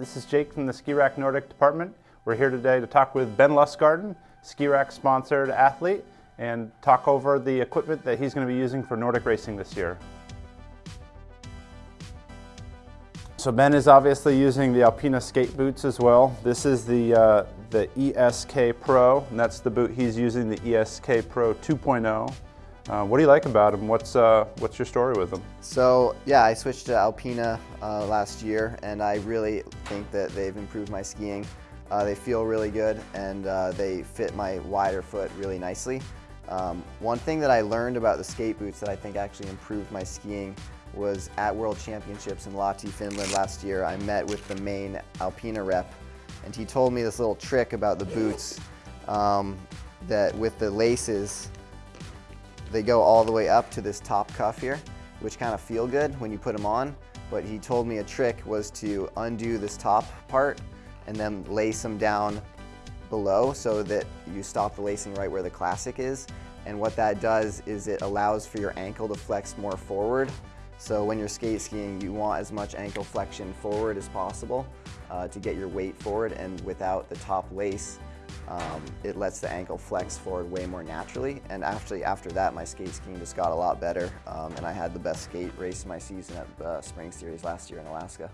This is Jake from the Ski Rack Nordic department. We're here today to talk with Ben Lustgarten, Ski Rack sponsored athlete, and talk over the equipment that he's going to be using for Nordic racing this year. So Ben is obviously using the Alpina skate boots as well. This is the, uh, the ESK Pro, and that's the boot he's using, the ESK Pro 2.0. Uh, what do you like about them? What's, uh, what's your story with them? So yeah, I switched to Alpina uh, last year and I really think that they've improved my skiing. Uh, they feel really good and uh, they fit my wider foot really nicely. Um, one thing that I learned about the skate boots that I think actually improved my skiing was at World Championships in Lahti, Finland last year. I met with the main Alpina rep and he told me this little trick about the boots um, that with the laces they go all the way up to this top cuff here, which kind of feel good when you put them on. But he told me a trick was to undo this top part and then lace them down below so that you stop the lacing right where the classic is. And what that does is it allows for your ankle to flex more forward. So when you're skate skiing, you want as much ankle flexion forward as possible uh, to get your weight forward. And without the top lace, um, it lets the ankle flex forward way more naturally. And actually after that, my skate skiing just got a lot better. Um, and I had the best skate race of my season at the Spring Series last year in Alaska.